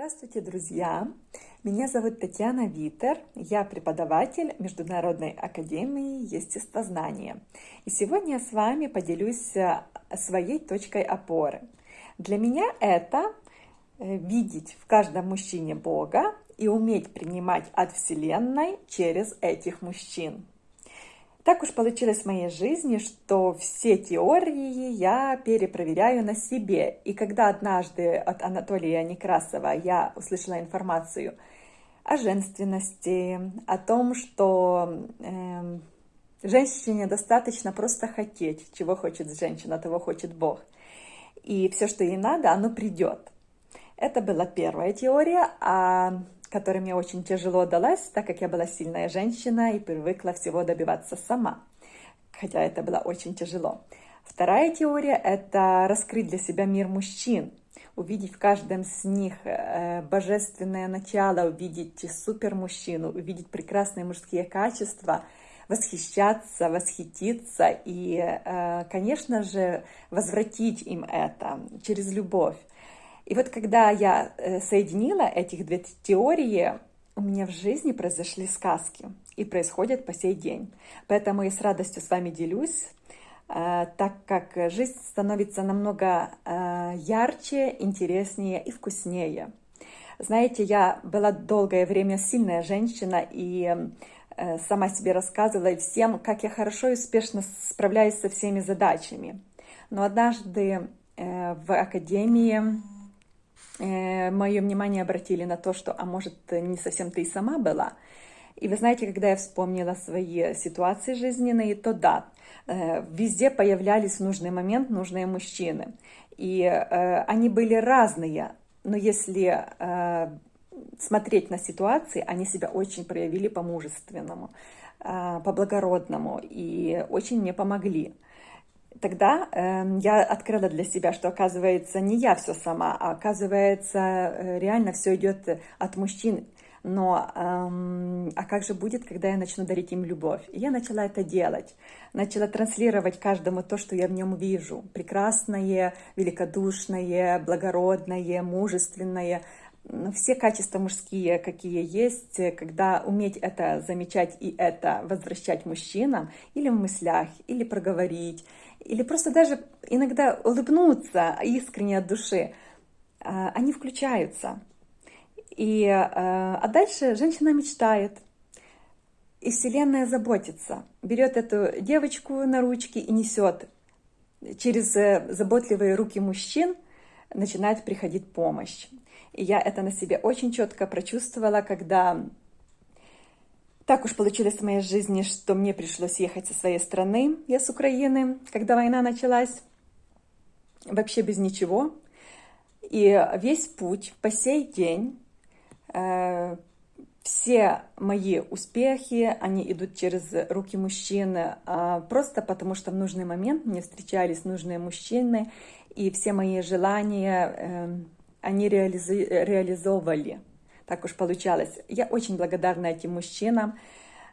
Здравствуйте, друзья! Меня зовут Татьяна Витер, я преподаватель Международной Академии Естествознания. И сегодня я с вами поделюсь э, своей точкой опоры. Для меня это э, видеть в каждом мужчине Бога и уметь принимать от Вселенной через этих мужчин. Так уж получилось в моей жизни, что все теории я перепроверяю на себе. И когда однажды от Анатолия Некрасова я услышала информацию о женственности, о том, что э, женщине достаточно просто хотеть, чего хочет женщина, того хочет Бог. И все, что ей надо, оно придет. Это была первая теория, а которая мне очень тяжело далась, так как я была сильная женщина и привыкла всего добиваться сама. Хотя это было очень тяжело. Вторая теория – это раскрыть для себя мир мужчин, увидеть в каждом с них э, божественное начало, увидеть супер мужчину, увидеть прекрасные мужские качества, восхищаться, восхититься и, э, конечно же, возвратить им это через любовь. И вот когда я э, соединила этих две теории, у меня в жизни произошли сказки и происходят по сей день. Поэтому я с радостью с вами делюсь, э, так как жизнь становится намного э, ярче, интереснее и вкуснее. Знаете, я была долгое время сильная женщина и сама себе рассказывала всем, как я хорошо и успешно справляюсь со всеми задачами. Но однажды в академии мое внимание обратили на то, что, а может, не совсем ты и сама была. И вы знаете, когда я вспомнила свои ситуации жизненные, то да, э, везде появлялись в нужный момент нужные мужчины. И э, они были разные, но если смотреть на ситуации, они себя очень проявили по-мужественному, по-благородному и очень мне помогли тогда э, я открыла для себя, что оказывается не я все сама, а оказывается э, реально все идет от мужчин. Но эм, а как же будет, когда я начну дарить им любовь? И я начала это делать, начала транслировать каждому то, что я в нем вижу: прекрасное, великодушное, благородное, мужественное, все качества мужские, какие есть, когда уметь это замечать и это возвращать мужчинам, или в мыслях, или проговорить, или просто даже иногда улыбнуться искренне от души, а, они включаются. И, а, а дальше женщина мечтает, и Вселенная заботится, берет эту девочку на ручки и несет. Через э, заботливые руки мужчин начинает приходить помощь. И я это на себе очень четко прочувствовала, когда так уж получилось в моей жизни, что мне пришлось ехать со своей страны. Я с Украины, когда война началась, вообще без ничего. И весь путь по сей день, э, все мои успехи, они идут через руки мужчин, э, просто потому что в нужный момент мне встречались нужные мужчины, и все мои желания э, они реализи реализовывали так уж получалось. Я очень благодарна этим мужчинам,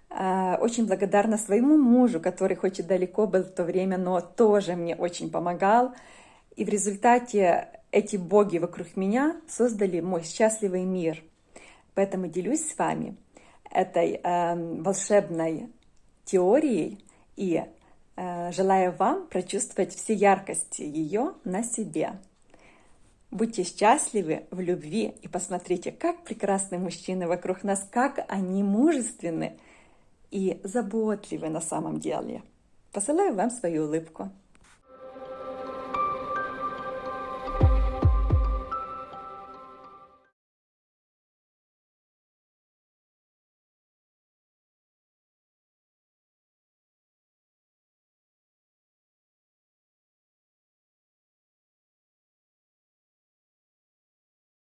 а, очень благодарна своему мужу, который хоть и далеко был в то время, но тоже мне очень помогал. И в результате эти боги вокруг меня создали мой счастливый мир. Поэтому делюсь с вами этой э, волшебной теорией и э, желаю вам прочувствовать все яркости ее на себе. Будьте счастливы в любви и посмотрите, как прекрасны мужчины вокруг нас, как они мужественны и заботливы на самом деле. Посылаю вам свою улыбку.